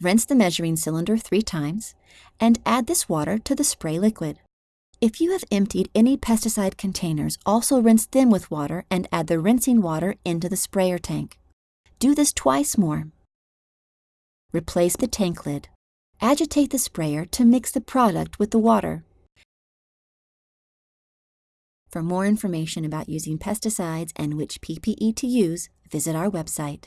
Rinse the measuring cylinder three times and add this water to the spray liquid. If you have emptied any pesticide containers, also rinse them with water and add the rinsing water into the sprayer tank. Do this twice more. Replace the tank lid. Agitate the sprayer to mix the product with the water. For more information about using pesticides and which PPE to use, visit our website.